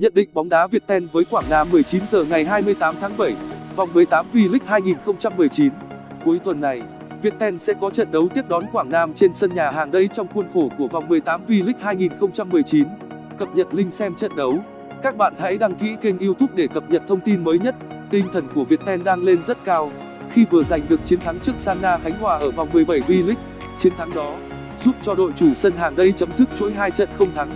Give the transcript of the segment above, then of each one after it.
Nhận định bóng đá Viettel với Quảng Nam 19 giờ ngày 28 tháng 7, vòng 18 V-League 2019. Cuối tuần này, Viettel sẽ có trận đấu tiếp đón Quảng Nam trên sân nhà hàng đây trong khuôn khổ của vòng 18 V-League 2019. Cập nhật link xem trận đấu. Các bạn hãy đăng ký kênh YouTube để cập nhật thông tin mới nhất. Tinh thần của Viettel đang lên rất cao khi vừa giành được chiến thắng trước Sana Khánh Hòa ở vòng 17 V-League. Chiến thắng đó giúp cho đội chủ sân hàng đây chấm dứt chuỗi hai trận không thắng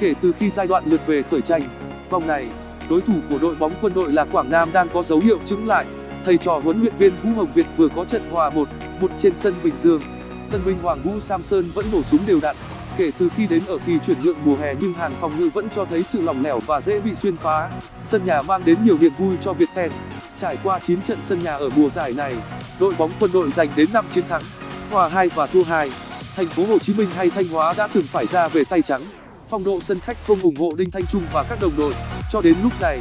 kể từ khi giai đoạn lượt về khởi tranh. Vòng này, đối thủ của đội bóng quân đội là Quảng Nam đang có dấu hiệu chứng lại. Thầy trò huấn luyện viên Vũ Hồng Việt vừa có trận hòa 1 một trên sân Bình Dương. Tân binh Hoàng Vũ Samson vẫn nổ súng đều đặn. Kể từ khi đến ở kỳ chuyển nhượng mùa hè nhưng hàng phòng ngự vẫn cho thấy sự lỏng lẻo và dễ bị xuyên phá. Sân nhà mang đến nhiều niềm vui cho việt ten Trải qua 9 trận sân nhà ở mùa giải này, đội bóng quân đội giành đến 5 chiến thắng, hòa 2 và thua 2. Thành phố Hồ Chí Minh hay Thanh Hóa đã từng phải ra về tay trắng. Phong độ sân khách không ủng hộ Đinh Thanh Trung và các đồng đội. Cho đến lúc này,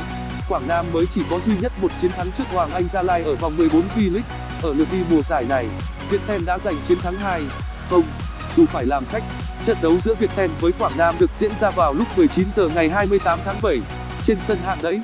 Quảng Nam mới chỉ có duy nhất một chiến thắng trước Hoàng Anh Gia Lai ở vòng 14 V-League. Ở lượt đi mùa giải này, Viettel đã giành chiến thắng 2 không dù phải làm khách. Trận đấu giữa Viettel với Quảng Nam được diễn ra vào lúc 19 giờ ngày 28 tháng 7 trên sân Hạng Đẫy.